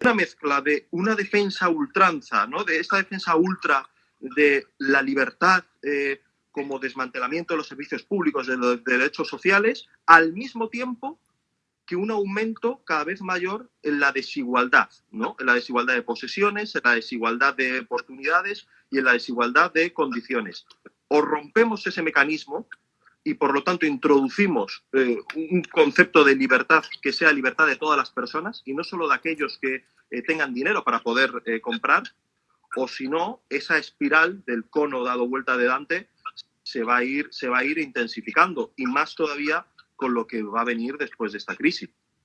una mezcla de una defensa ultranza, ¿no? de esta defensa ultra de la libertad eh, como desmantelamiento de los servicios públicos, de los derechos sociales, al mismo tiempo que un aumento cada vez mayor en la desigualdad, ¿no? en la desigualdad de posesiones, en la desigualdad de oportunidades y en la desigualdad de condiciones. O rompemos ese mecanismo y por lo tanto introducimos eh, un concepto de libertad que sea libertad de todas las personas y no solo de aquellos que eh, tengan dinero para poder eh, comprar, o si no, esa espiral del cono dado vuelta de Dante se va, a ir, se va a ir intensificando y más todavía con lo que va a venir después de esta crisis.